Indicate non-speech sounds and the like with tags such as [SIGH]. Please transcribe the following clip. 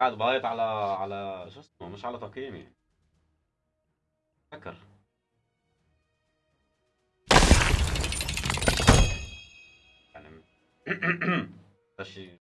قاعد بايط على على شو اسمه مش على تقييمي. فكر. يعني [CLEARS THROAT] ده شيء